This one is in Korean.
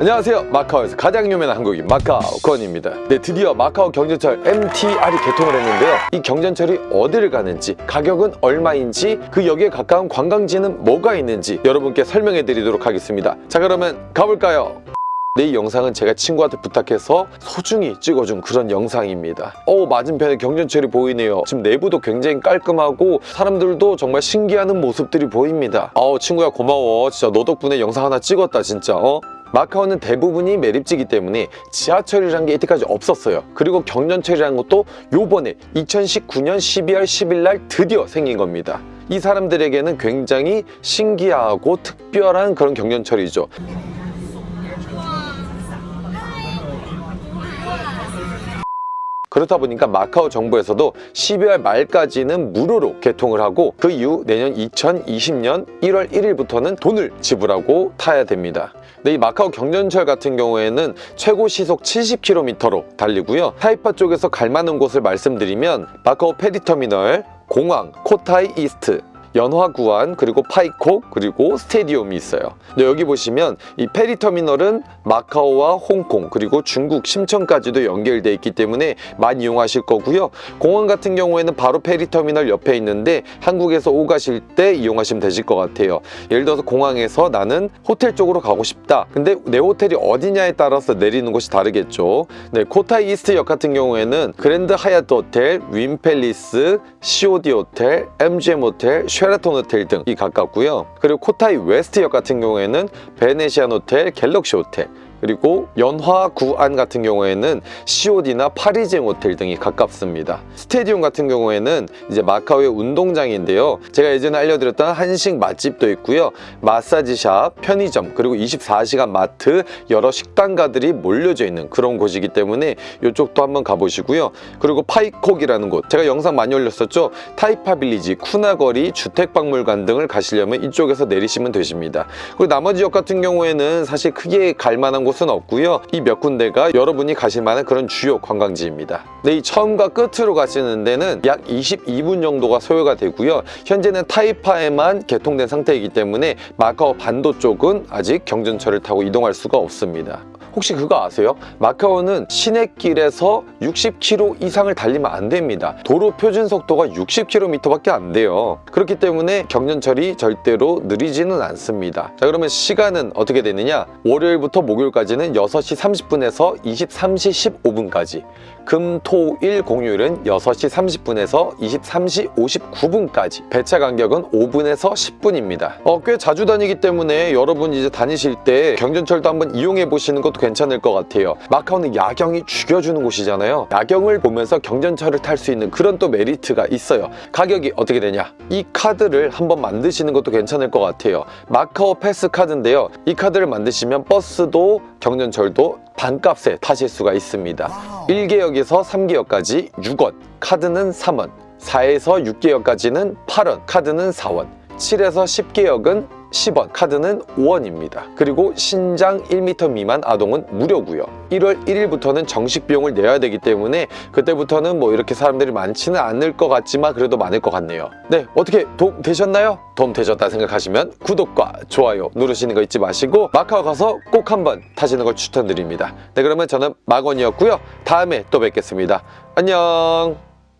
안녕하세요 마카오에서 가장 유명한 한국인 마카오 권입니다 네 드디어 마카오 경전철 MTR이 개통을 했는데요 이 경전철이 어디를 가는지 가격은 얼마인지 그 역에 가까운 관광지는 뭐가 있는지 여러분께 설명해 드리도록 하겠습니다 자 그러면 가볼까요? 네, 이 영상은 제가 친구한테 부탁해서 소중히 찍어준 그런 영상입니다. 어 맞은편에 경전철이 보이네요. 지금 내부도 굉장히 깔끔하고 사람들도 정말 신기하는 모습들이 보입니다. 아우 친구야 고마워. 진짜 너 덕분에 영상 하나 찍었다 진짜. 어? 마카오는 대부분이 매립지이기 때문에 지하철이란 게 이때까지 없었어요. 그리고 경전철이라는 것도 요번에 2019년 12월 10일 날 드디어 생긴 겁니다. 이 사람들에게는 굉장히 신기하고 특별한 그런 경전철이죠. 그렇다 보니까 마카오 정부에서도 12월 말까지는 무료로 개통을 하고 그 이후 내년 2020년 1월 1일부터는 돈을 지불하고 타야 됩니다. 근데 이 마카오 경전철 같은 경우에는 최고 시속 70km로 달리고요. 타이파 쪽에서 갈 만한 곳을 말씀드리면 마카오 페리터미널, 공항, 코타이 이스트, 연화구안 그리고 파이콕 그리고 스테디움이 있어요. 여기 보시면 이 페리터미널은 마카오와 홍콩 그리고 중국 심천까지도 연결되어 있기 때문에 많이 이용하실 거고요. 공항 같은 경우에는 바로 페리터미널 옆에 있는데 한국에서 오가실 때 이용하시면 되실 것 같아요. 예를 들어서 공항에서 나는 호텔 쪽으로 가고 싶다. 근데 내 호텔이 어디냐에 따라서 내리는 곳이 다르겠죠. 네, 코타이 이스트 역 같은 경우에는 그랜드 하얏트 호텔, 윈팰리스, COD 호텔, MGM 호텔, 쉐라톤 호텔 등이 가깝고요. 그리고 코타이 웨스트역 같은 경우에는 베네시안 호텔, 갤럭시 호텔 그리고 연화 구안 같은 경우에는 COD나 파리지앵 호텔 등이 가깝습니다. 스테디움 같은 경우에는 이제 마카오의 운동장인데요. 제가 예전에 알려드렸던 한식 맛집도 있고요. 마사지샵, 편의점, 그리고 24시간 마트, 여러 식당가들이 몰려져 있는 그런 곳이기 때문에 이쪽도 한번 가보시고요. 그리고 파이콕이라는 곳, 제가 영상 많이 올렸었죠. 타이파 빌리지, 쿠나거리, 주택박물관 등을 가시려면 이쪽에서 내리시면 되십니다. 그리고 나머지 역 같은 경우에는 사실 크게 갈 만한 곳 곳은 없고요. 이 몇 군데가 여러분이 가실 만한 그런 주요 관광지입니다. 네, 이 처음과 끝으로 가시는 데는 약 22분 정도가 소요가 되고요. 현재는 타이파에만 개통된 상태이기 때문에 마카오 반도 쪽은 아직 경전철을 타고 이동할 수가 없습니다. 혹시 그거 아세요? 마카오는 시내길에서 60km 이상을 달리면 안 됩니다. 도로 표준 속도가 60km밖에 안 돼요. 그렇기 때문에 경전철이 절대로 느리지는 않습니다. 자 그러면 시간은 어떻게 되느냐? 월요일부터 목요일까지는 6시 30분에서 23시 15분까지 금, 토, 일 공휴일은 6시 30분에서 23시 59분까지 배차 간격은 5분에서 10분입니다. 어, 꽤 자주 다니기 때문에 여러분 이제 다니실 때 경전철도 한번 이용해 보시는 것도 괜찮을 것 같아요. 마카오는 야경이 죽여주는 곳이잖아요. 야경을 보면서 경전철을 탈 수 있는 그런 또 메리트가 있어요. 가격이 어떻게 되냐? 이 카드를 한번 만드시는 것도 괜찮을 것 같아요. 마카오 패스 카드인데요. 이 카드를 만드시면 버스도 경전철도 반값에 타실 수가 있습니다. 1개역에서 3개역까지 6원, 카드는 3원, 4에서 6개역까지는 8원, 카드는 4원, 7에서 10개역은 10원, 카드는 5원입니다. 그리고 신장 1m 미만 아동은 무료고요. 1월 1일부터는 정식 비용을 내야 되기 때문에 그때부터는 뭐 이렇게 사람들이 많지는 않을 것 같지만 그래도 많을 것 같네요. 네, 어떻게 도움 되셨나요? 도움 되셨다 생각하시면 구독과 좋아요 누르시는 거 잊지 마시고 마카오 가서 꼭 한번 타시는 걸 추천드립니다. 네, 그러면 저는 마건이었고요. 다음에 또 뵙겠습니다. 안녕!